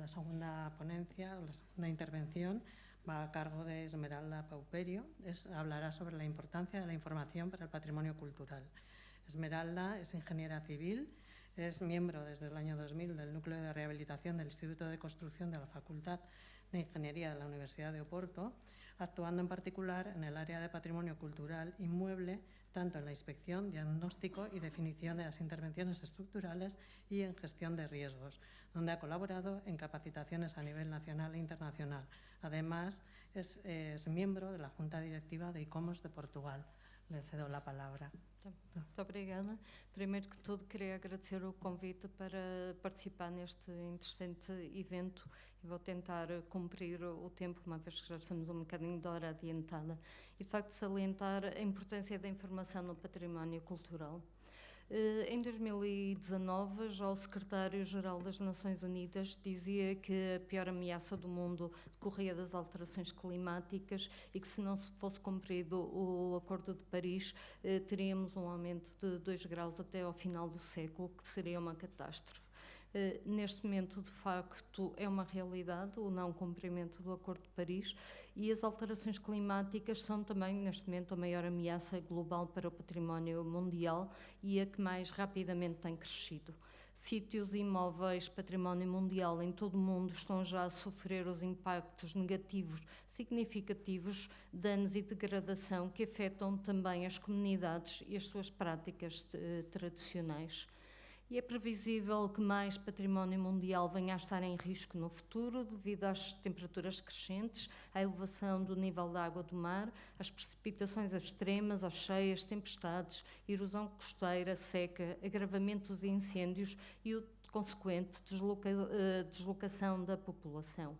la segunda ponencia, la segunda intervención, va a cargo de Esmeralda Pauperio. Es, hablará sobre la importancia de la información para el patrimonio cultural. Esmeralda es ingeniera civil, es miembro desde el año 2000 del Núcleo de Rehabilitación del Instituto de Construcción de la Facultad de Ingeniería de la Universidad de Oporto, actuando en particular en el área de patrimonio cultural inmueble, tanto en la inspección, diagnóstico y definición de las intervenciones estructurales y en gestión de riesgos, donde ha colaborado en capacitaciones a nivel nacional e internacional. Además, es, es miembro de la Junta Directiva de ICOMOS de Portugal. Le cedo la palabra. Muito obrigada. Primeiro que tudo, queria agradecer o convite para participar neste interessante evento e vou tentar cumprir o tempo, uma vez que já estamos um bocadinho de hora adiantada. E, de facto, salientar a importância da informação no património cultural. Eh, em 2019, já o secretário-geral das Nações Unidas dizia que a pior ameaça do mundo decorria das alterações climáticas e que se não fosse cumprido o Acordo de Paris, eh, teríamos um aumento de 2 graus até ao final do século, que seria uma catástrofe. Eh, neste momento, de facto, é uma realidade o não cumprimento do Acordo de Paris e as alterações climáticas são também, neste momento, a maior ameaça global para o património mundial e a que mais rapidamente tem crescido. Sítios imóveis, património mundial em todo o mundo estão já a sofrer os impactos negativos significativos, danos e degradação que afetam também as comunidades e as suas práticas eh, tradicionais e é previsível que mais património mundial venha a estar em risco no futuro devido às temperaturas crescentes, à elevação do nível da água do mar, às precipitações extremas, às cheias, tempestades, erosão costeira, seca, agravamento dos incêndios e o consequente desloca, eh, deslocação da população.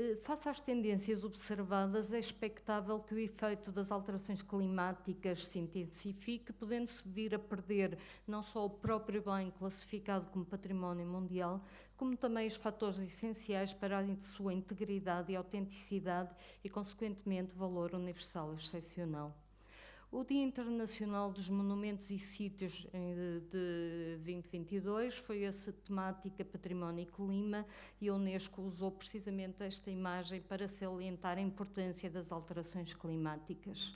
Eh, face às tendências observadas, é expectável que o efeito das alterações climáticas se intensifique, podendo-se vir a perder não só o próprio bem classificado como património mundial, como também os fatores essenciais para a sua integridade e autenticidade e, consequentemente, valor universal excepcional. O Dia Internacional dos Monumentos e Sítios de 2022 foi essa temática Património e Clima e a Unesco usou precisamente esta imagem para salientar a importância das alterações climáticas.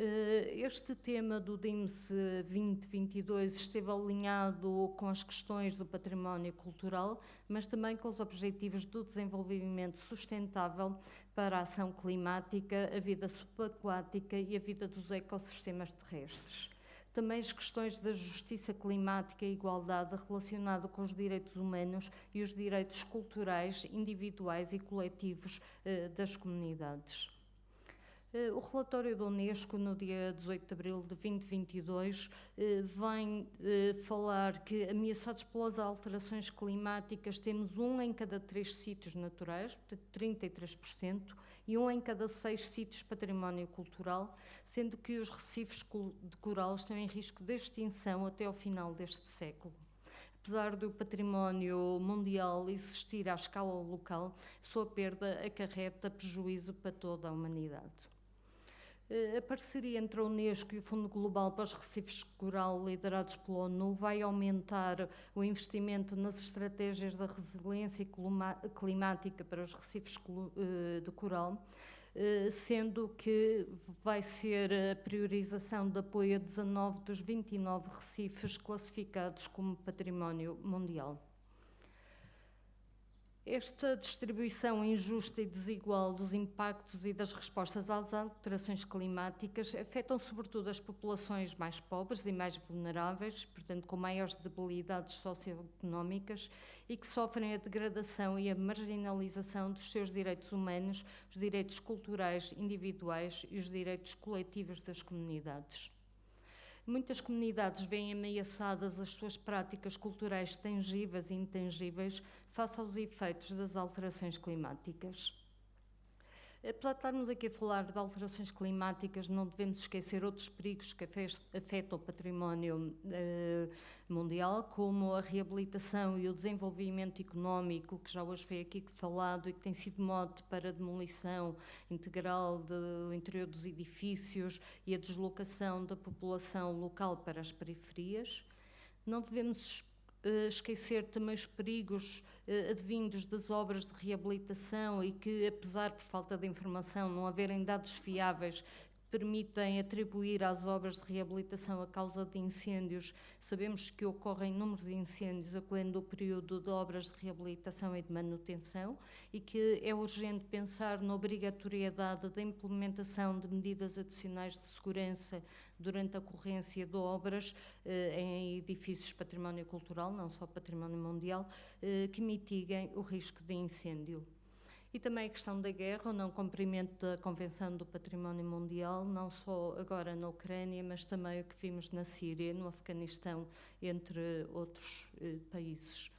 Eh, este tema do DIMS 2022 esteve alinhado com as questões do património cultural, mas também com os objetivos do desenvolvimento sustentável para a ação climática, a vida subaquática e a vida dos ecossistemas terrestres também as questões da justiça climática e igualdade relacionada com os direitos humanos e os direitos culturais individuais e coletivos eh, das comunidades. Eh, o relatório da Unesco, no dia 18 de abril de 2022, eh, vem eh, falar que, ameaçados pelas alterações climáticas, temos um em cada três sítios naturais, portanto 33%, e um em cada seis sítios património cultural, sendo que os recifes de coral estão em risco de extinção até ao final deste século apesar do património mundial existir à escala local, sua perda acarreta prejuízo para toda a humanidade. Eh, a parceria entre a Unesco e o Fundo Global para os Recifes Coral, liderados pela ONU, vai aumentar o investimento nas estratégias da resiliência climática para os recifes eh, de coral, eh, sendo que vai ser a priorização de apoio a 19 dos 29 recifes classificados como património mundial. Esta distribuição injusta e desigual dos impactos e das respostas às alterações climáticas afetam sobretudo as populações mais pobres e mais vulneráveis, portanto com maiores debilidades socioeconómicas e que sofrem a degradação e a marginalização dos seus direitos humanos, os direitos culturais individuais e os direitos coletivos das comunidades. Muitas comunidades veem ameaçadas as suas práticas culturais tangíveis e intangíveis face aos efeitos das alterações climáticas. Apesar de estarmos aqui a falar de alterações climáticas, não devemos esquecer outros perigos que afetam o património eh, mundial, como a reabilitação e o desenvolvimento económico, que já hoje foi aqui falado e que tem sido mote para a demolição integral do interior dos edifícios e a deslocação da população local para as periferias. Não devemos esquecer também os perigos uh, advindos das obras de reabilitação e que, apesar por falta de informação, não haverem dados fiáveis permitem atribuir às obras de reabilitação a causa de incêndios. Sabemos que ocorrem inúmeros incêndios a quando o período de obras de reabilitação e de manutenção e que é urgente pensar na obrigatoriedade da implementação de medidas adicionais de segurança durante a ocorrência de obras eh, em edifícios património cultural, não só património mundial, eh, que mitiguem o risco de incêndio. E também a questão da guerra, o não cumprimento da Convenção do Património Mundial, não só agora na Ucrânia, mas também o que vimos na Síria, no Afeganistão, entre outros eh, países.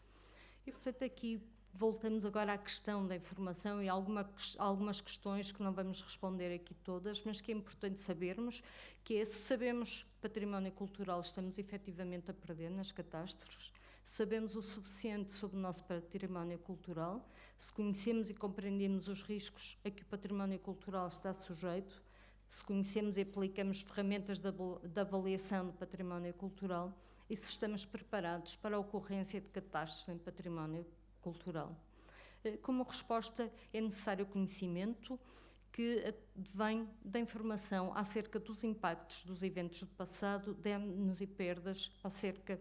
E, portanto, aqui voltamos agora à questão da informação e alguma, algumas questões que não vamos responder aqui todas, mas que é importante sabermos, que é se sabemos património cultural estamos efetivamente a perder nas catástrofes, sabemos o suficiente sobre o nosso património cultural, se conhecemos e compreendemos os riscos a que o património cultural está sujeito, se conhecemos e aplicamos ferramentas de avaliação do património cultural e se estamos preparados para a ocorrência de catástrofes em património cultural. Eh, como resposta, é necessário conhecimento que vem da informação acerca dos impactos dos eventos do passado, danos e perdas acerca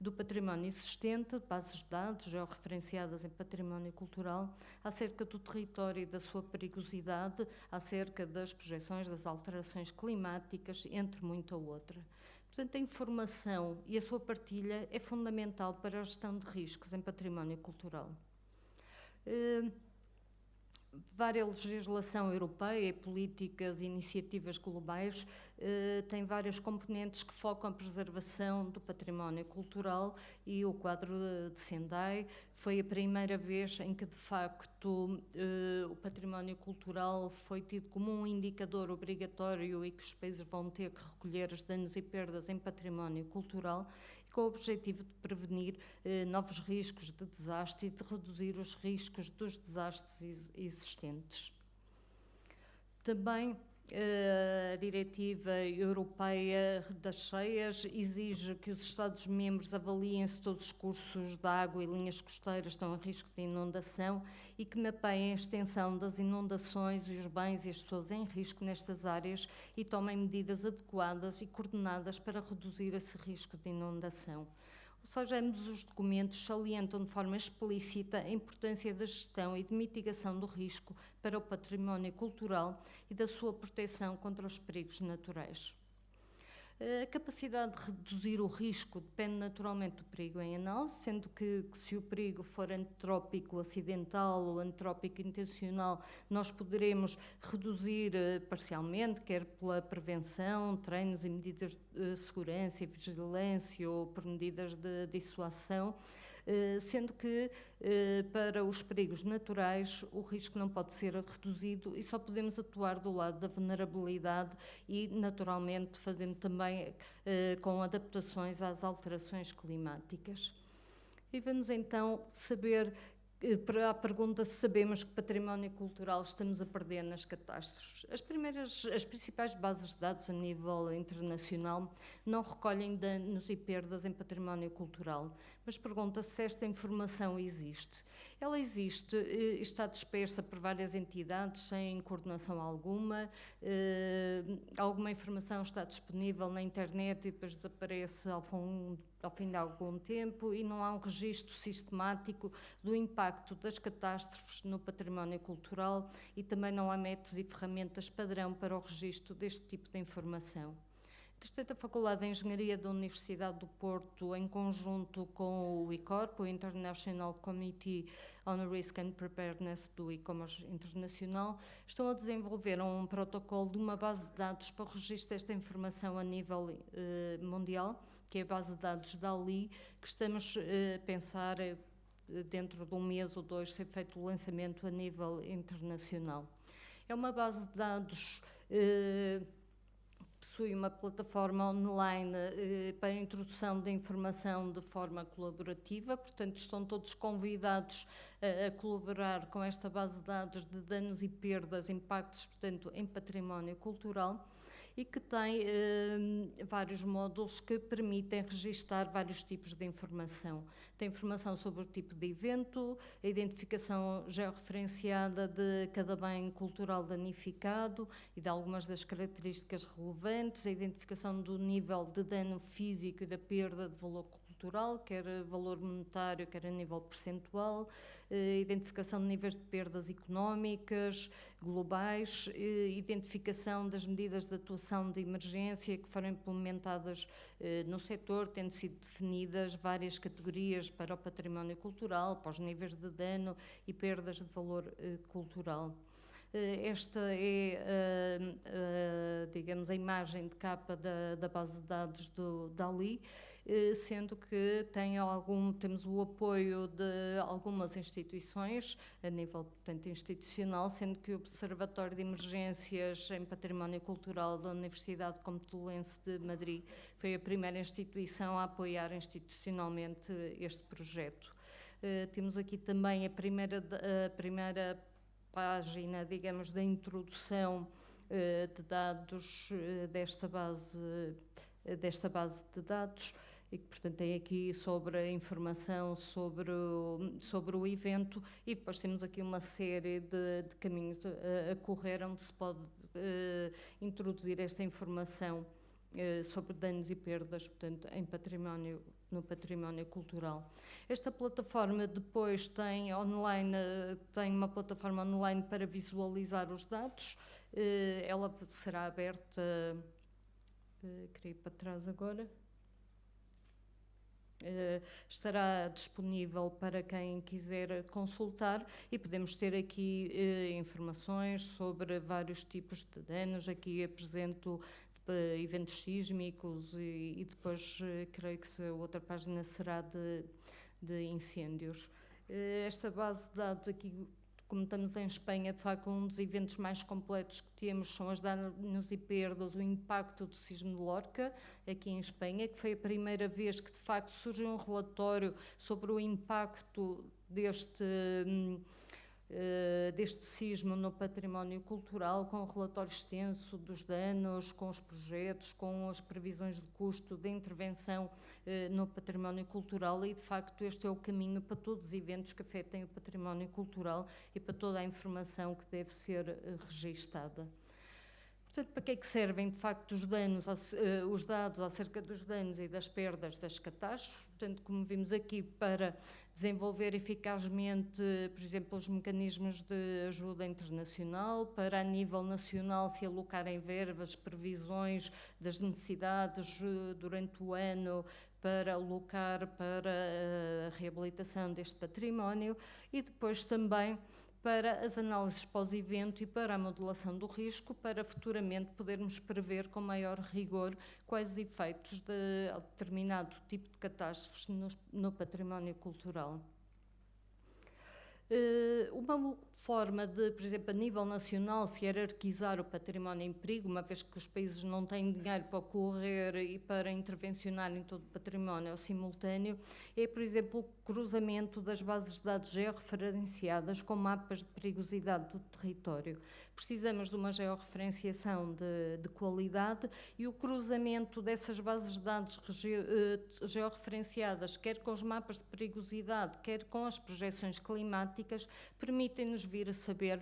do património existente, bases de dados georreferenciadas em património cultural, acerca do território e da sua perigosidade, acerca das projeções das alterações climáticas, entre muita outra. Portanto, a informação e a sua partilha é fundamental para a gestão de riscos em património cultural. Uh, várias legislação europeia e políticas e iniciativas globais eh, têm vários componentes que focam a preservação do património cultural e o quadro de Sendai. Foi a primeira vez em que, de facto, eh, o património cultural foi tido como um indicador obrigatório e que os países vão ter que recolher os danos e perdas em património cultural com o objetivo de prevenir eh, novos riscos de desastre e de reduzir os riscos dos desastres existentes. Também a diretiva europeia das cheias exige que os Estados-membros avaliem se todos os cursos de água e linhas costeiras estão em risco de inundação e que mapeiem a extensão das inundações e os bens e as pessoas em risco nestas áreas e tomem medidas adequadas e coordenadas para reduzir esse risco de inundação. Ou seja, ambos os documentos salientam de forma explícita a importância da gestão e de mitigação do risco para o património cultural e da sua proteção contra os perigos naturais. A capacidade de reduzir o risco depende naturalmente do perigo em análise, sendo que, que, se o perigo for antrópico acidental ou antrópico intencional, nós poderemos reduzir uh, parcialmente, quer pela prevenção, treinos e medidas de segurança e vigilância ou por medidas de dissuasão, eh, sendo que eh, para os perigos naturais o risco não pode ser reduzido e só podemos atuar do lado da vulnerabilidade e, naturalmente, fazendo também eh, com adaptações às alterações climáticas. E vamos então saber para a pergunta se sabemos que património cultural estamos a perder nas catástrofes. As primeiras, as principais bases de dados a nível internacional não recolhem danos e perdas em património cultural, mas pergunta se esta informação existe. Ela existe, eh, está dispersa por várias entidades sem coordenação alguma, eh, alguma informação está disponível na internet e depois desaparece ao fundo ao fim de algum tempo e não há um registro sistemático do impacto das catástrofes no património cultural e também não há métodos e ferramentas padrão para o registro deste tipo de informação. Entretanto, a Faculdade de Engenharia da Universidade do Porto, em conjunto com o ICORP, o International Committee on Risk and Preparedness do e-commerce internacional, estão a desenvolver um protocolo de uma base de dados para o registro desta informação a nível eh, mundial que é a base de dados da Ali, que estamos eh, a pensar eh, dentro de um mês ou dois ser feito o lançamento a nível internacional. É uma base de dados eh, possui uma plataforma online para introdução da informação de forma colaborativa, portanto, estão todos convidados a colaborar com esta base de dados de danos e perdas, impactos, portanto, em património cultural e que tem uh, vários módulos que permitem registar vários tipos de informação. Tem informação sobre o tipo de evento, a identificação georreferenciada de cada bem cultural danificado e de algumas das características relevantes, a identificação do nível de dano físico e da perda de valor cultural, quer valor monetário, quer a nível percentual, eh, identificação de níveis de perdas económicas globais, eh, identificação das medidas de atuação de emergência que foram implementadas eh, no setor, tendo sido definidas várias categorias para o património cultural, para os níveis de dano e perdas de valor cultural. Esta é, digamos, a imagem de capa da, da base de dados do DALI, eh, sendo que tem algum, temos o apoio de algumas instituições, a nível portanto, institucional, sendo que o Observatório de Emergências em Património Cultural da Universidade Complutense de Madrid foi a primeira instituição a apoiar institucionalmente este projeto. Uh, temos aqui também a primeira, a primeira página, digamos, da introdução uh, de dados uh, desta base, desta base de dados e que, portanto, tem aqui sobre a informação sobre o, sobre o evento e depois temos aqui uma série de, de caminhos a, a, correr onde se pode introduzir esta informação sobre danos e perdas, portanto, em património no património cultural. Esta plataforma depois tem online, tem uma plataforma online para visualizar os dados. Uh, ela será aberta, queria ir para trás agora. Uh, estará disponível para quem quiser consultar e podemos ter aqui informações sobre vários tipos de danos. Aqui apresento eventos sísmicos e, e depois creio que a outra página será de, de incêndios. esta base de dados aqui como estamos em Espanha, de facto, um dos eventos mais completos que temos são as danos e perdas, o impacto do sismo de Lorca, aqui em Espanha, que foi a primeira vez que, de facto, surgiu um relatório sobre o impacto deste. Hum, eh, deste sismo no património cultural, com o relatório extenso dos danos, com os projetos, com as previsões de custo de intervenção uh, no património cultural e, de facto, este é o caminho para todos os eventos que afetem o património cultural e para toda a informação que deve ser uh, registada. Portanto, para que é que servem, de facto, os, danos, os dados acerca dos danos e das perdas das catástrofes? Portanto, como vimos aqui, para desenvolver eficazmente, por exemplo, os mecanismos de ajuda internacional, para a nível nacional se alocarem verbas, previsões das necessidades eh, durante o ano para alocar para a reabilitação deste património e depois também para as análises pós-evento e para a modelação do risco, para futuramente podermos prever com maior rigor quais os efeitos de determinado tipo de catástrofes no, no património cultural. Uh, uma forma de, por exemplo, a nível nacional, se hierarquizar o património em perigo, uma vez que os países não têm dinheiro para correr e para intervencionar em todo o património ao simultâneo, é, por exemplo, o cruzamento das bases de dados georreferenciadas com mapas de perigosidade do território. Precisamos de uma georreferenciação de, de qualidade e o cruzamento dessas bases de dados eh, georreferenciadas, quer com os mapas de perigosidade, quer com as projeções climáticas, permitem-nos vir a saber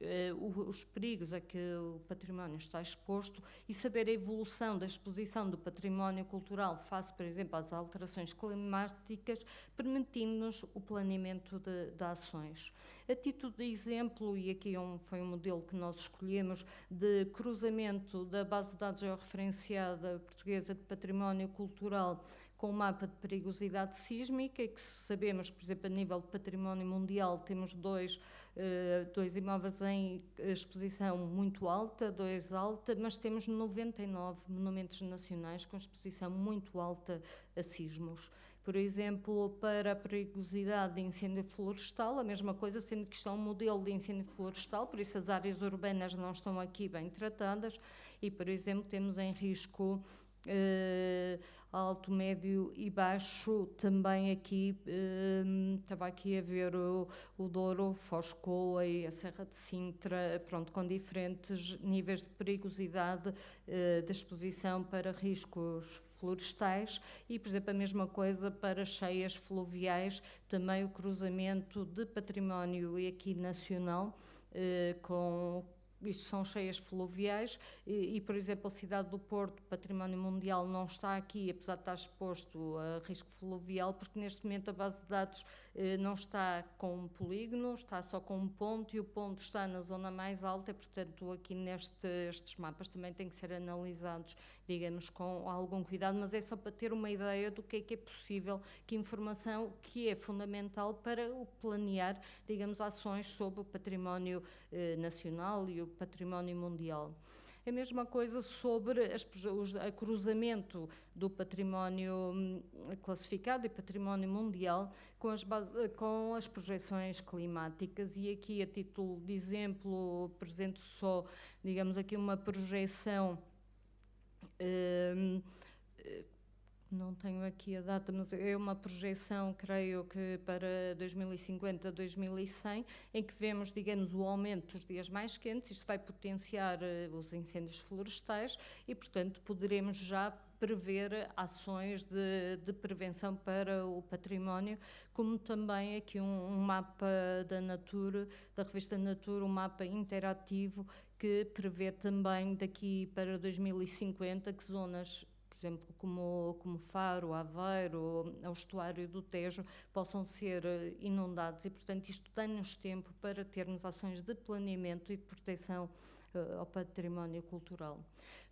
uh, os perigos a que o património está exposto e saber a evolução da exposição do património cultural face, por exemplo, às alterações climáticas, permitindo-nos o planeamento de, de ações. A título de exemplo, e aqui é um, foi um modelo que nós escolhemos, de cruzamento da base de dados georreferenciada portuguesa de património cultural com o mapa de perigosidade sísmica, que sabemos que, por exemplo, a nível de património mundial, temos dois, uh, dois imóveis em exposição muito alta, dois alta, mas temos 99 monumentos nacionais com exposição muito alta a sismos. Por exemplo, para a perigosidade de incêndio florestal, a mesma coisa, sendo que isto é um modelo de incêndio florestal, por isso as áreas urbanas não estão aqui bem tratadas, e, por exemplo, temos em risco uh, alto, médio e baixo, também aqui, uh, estava aqui a ver o, o Douro, Foscoa e a Serra de Sintra, pronto, com diferentes níveis de perigosidade uh, exposição para riscos florestais e, por exemplo, a mesma coisa para cheias fluviais, também o cruzamento de património aqui nacional com isto são cheias fluviais e, e, por exemplo, a cidade do Porto, património mundial, não está aqui, apesar de estar exposto a risco fluvial, porque neste momento a base de dados eh, não está com um polígono, está só com um ponto e o ponto está na zona mais alta e, portanto, aqui nestes mapas também têm que ser analisados, digamos, com algum cuidado, mas é só para ter uma ideia do que é que é possível, que informação que é fundamental para o planear, digamos, ações sobre o património eh, nacional e o património mundial. É a mesma coisa sobre as, o cruzamento do património hum, classificado e património mundial com as, base, com as projeções climáticas e aqui a título de exemplo apresento só, digamos aqui uma projeção hum, não tenho aqui a data, mas é uma projeção, creio que para 2050, 2100, em que vemos, digamos, o aumento dos dias mais quentes, isto vai potenciar uh, os incêndios florestais e, portanto, poderemos já prever ações de, de, prevenção para o património, como também aqui um, um mapa da Natura, da revista Natura, um mapa interativo que prevê também daqui para 2050 que zonas exemplo, como, como Faro, Aveiro, o estuário do Tejo, possam ser eh, inundados. E, portanto, isto dá-nos tempo para termos ações de planeamento e de proteção ao património cultural.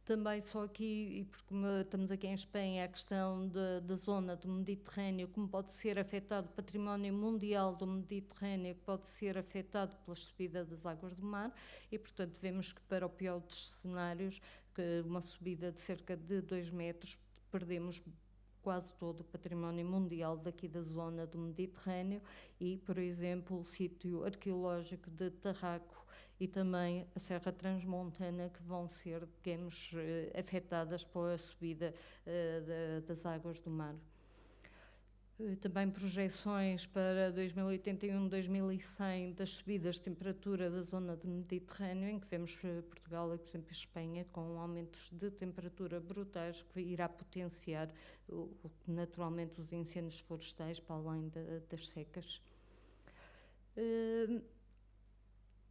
Também só aqui, e porque estamos aqui em Espanha, a questão da zona do Mediterrâneo, como pode ser afetado o património mundial do Mediterrâneo, que pode ser afetado pela subida das águas do mar, e portanto vemos que para o pior dos cenários uma subida de cerca de 2 metros, perdemos quase todo o património mundial daqui da zona do Mediterrâneo e, por exemplo, o sítio arqueológico de Tarraco e também a Serra Transmontana que vão ser, digamos, eh, afetadas pela subida uh, das águas do mar. Eh, também projeções para 2081-2100 das subidas de temperatura da zona do Mediterrâneo, em que vemos eh, Portugal e, por exemplo, Espanha com aumentos de temperatura brutais que irá potenciar naturalmente os incêndios florestais para além das secas.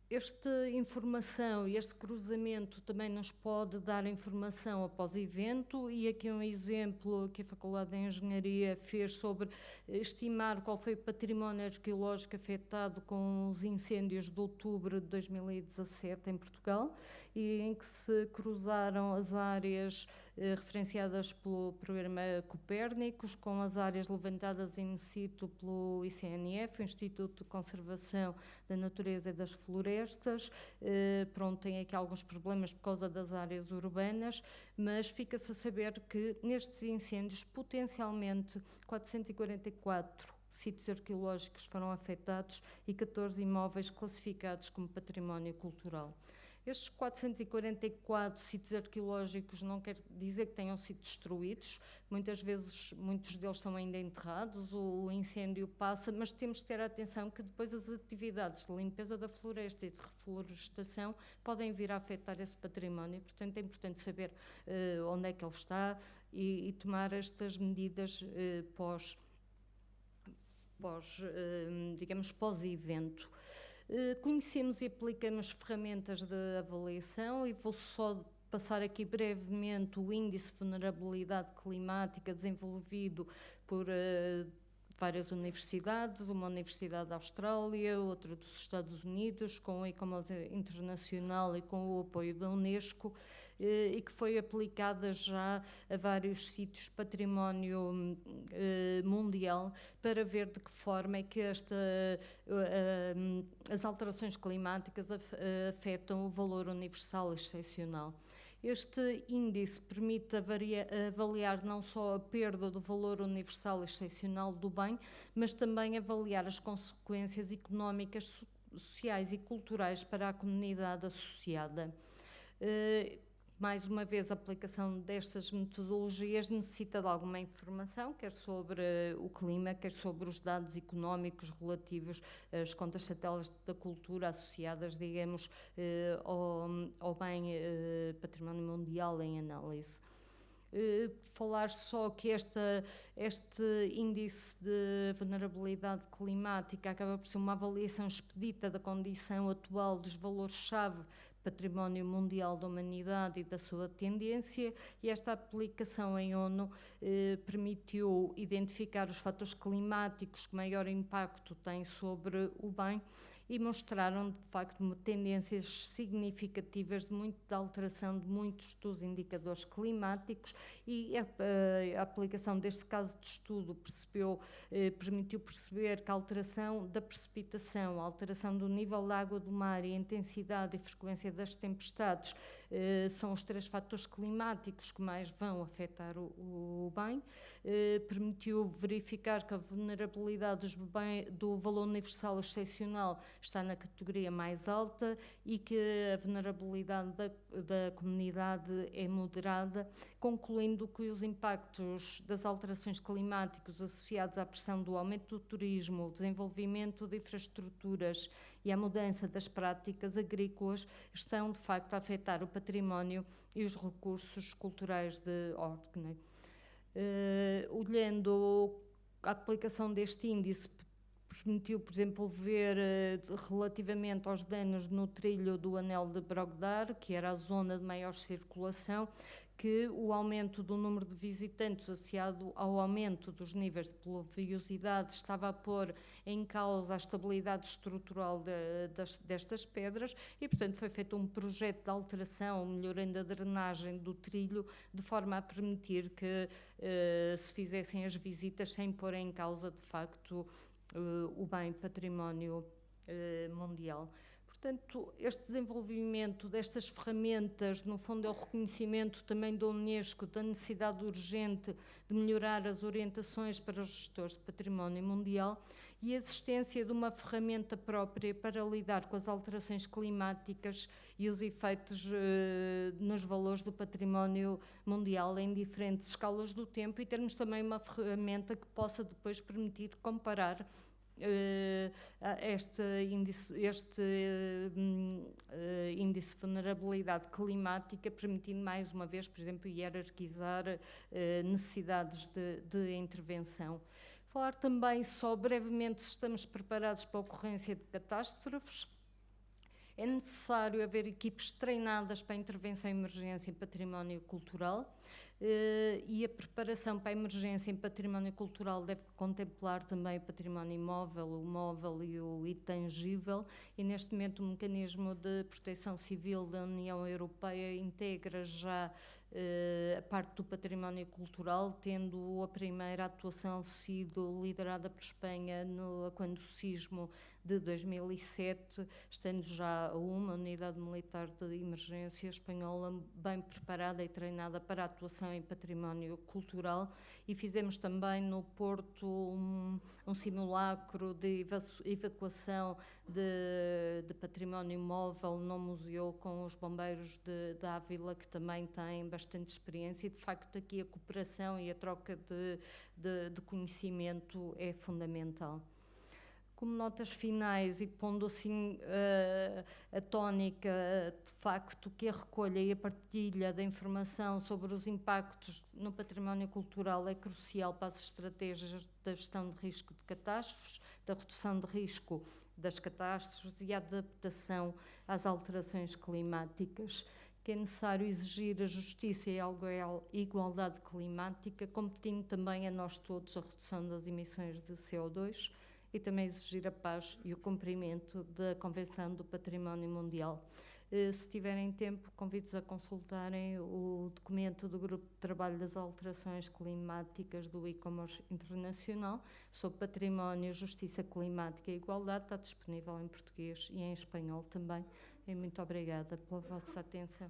Esta informação e este cruzamento também nos pode dar informação após evento? E aqui um exemplo que a Faculdade de Engenharia fez sobre estimar qual foi o património arqueológico afetado com os incêndios de outubro de 2017 em Portugal e em que se cruzaram as áreas referenciadas pelo programa Copérnicos, com as áreas levantadas in situ pelo ICNF, Instituto de Conservação da Natureza e das Florestas. Eh, pronto, tem aqui alguns problemas por causa das áreas urbanas, mas fica-se a saber que nestes incêndios, potencialmente 444 sítios arqueológicos foram afetados e 14 imóveis classificados como património cultural. Estes 444 sítios arqueológicos não quer dizer que tenham sido destruídos, muitas vezes muitos deles são ainda enterrados, o incêndio passa, mas temos que ter atenção que depois as atividades de limpeza da floresta e de reflorestação podem vir a afetar esse património, portanto é importante saber uh, onde é que ele está e, e tomar estas medidas uh, pós, pós uh, digamos, pós-evento. Eh, conhecemos e aplicamos ferramentas de avaliação e vou só passar aqui brevemente o índice de vulnerabilidade climática desenvolvido por uh, várias universidades, uma universidade da Austrália, outra dos Estados Unidos, com a Ecomos Internacional e com o apoio da Unesco, eh, e que foi aplicada já a vários sítios património eh, mundial para ver de que forma é que esta, eh, as alterações climáticas afetam o valor universal excepcional. Este índice permite avaliar não só a perda do valor universal excepcional do bem, mas também avaliar as consequências económicas, sociais e culturais para a comunidade associada mais uma vez, a aplicação destas metodologias necessita de alguma informação, quer sobre o clima, quer sobre os dados económicos relativos às contas satélites da cultura associadas, digamos, eh, ao, ao bem eh, património mundial em análise. Uh, falar só que esta, este índice de vulnerabilidade climática acaba por ser uma avaliação expedita da condição atual dos valores-chave património mundial da humanidade e da sua tendência, e esta aplicação em ONU eh, permitiu identificar os fatores climáticos que maior impacto têm sobre o bem e mostraram, de facto, tendências significativas de, muito, de alteração de muitos dos indicadores climáticos e a, a, a aplicação deste caso de estudo percebeu, eh, permitiu perceber que a alteração da precipitação, a alteração do nível da água do mar e a intensidade e frequência das tempestades eh, são os três fatores climáticos que mais vão afetar o, bem. Eh, permitiu verificar que a vulnerabilidade do valor universal excepcional está na categoria mais alta e que a vulnerabilidade da, da comunidade é moderada, concluindo que os impactos das alterações climáticas associados à pressão do aumento do turismo, o desenvolvimento de infraestruturas e a mudança das práticas agrícolas estão, de facto, a afetar o património e os recursos culturais de Orkney. Uh, olhando a aplicação deste índice permitiu, por exemplo, ver uh, relativamente aos danos no trilho do anel de Brogdar, que era a zona de maior circulação, que o aumento do número de visitantes associado ao aumento dos níveis de pluviosidade estava a pôr em causa a estabilidade estrutural de, das, destas pedras e, portanto, foi feito um projeto de alteração, melhorando a drenagem do trilho, de forma a permitir que eh, se fizessem as visitas sem pôr em causa, de facto, eh, o bem património eh, mundial. Portanto, este desenvolvimento destas ferramentas, no fundo, é o reconhecimento também da Unesco da necessidade urgente de melhorar as orientações para os gestores de património mundial e a existência de uma ferramenta própria para lidar com as alterações climáticas e os efeitos eh, nos valores do património mundial em diferentes escalas do tempo e termos também uma ferramenta que possa depois permitir comparar este índice, este uh, índice de vulnerabilidade climática, permitindo mais uma vez, por exemplo, hierarquizar necessidades de, de, intervenção. Falar também só brevemente se estamos preparados para a ocorrência de catástrofes. É necessário haver equipes treinadas para a intervenção em emergência em património cultural e a preparação para a emergência em património cultural deve contemplar também o património imóvel, o móvel e o intangível, e neste momento o mecanismo de proteção civil da União Europeia integra já uh, a parte do património cultural, tendo a primeira atuação sido liderada por Espanha no, quando o sismo de 2007, estando já uma unidade militar de emergência espanhola bem preparada e treinada para a atuação em património cultural e fizemos também no Porto um, um simulacro de evacuação de, de, património móvel no museu com os bombeiros de, de Ávila, que também têm bastante experiência e de facto aqui a cooperação e a troca de, de, de conhecimento é fundamental como notas finais e pondo assim uh, a tónica, de facto, que a recolha e a partilha da informação sobre os impactos no património cultural é crucial para as estratégias da gestão de risco de catástrofes, da redução de risco das catástrofes e a adaptação às alterações climáticas. Que é necessário exigir a justiça e a igualdade climática, competindo também a nós todos a redução das emissões de CO2, e também exigir a paz e o cumprimento da Convenção do Património Mundial. Eh, se tiverem tempo, convido-vos a consultarem o documento do Grupo de Trabalho das Alterações Climáticas do e-commerce internacional sobre património, justiça climática e igualdade. Está disponível em português e em espanhol também. E muito obrigada pela vossa atenção.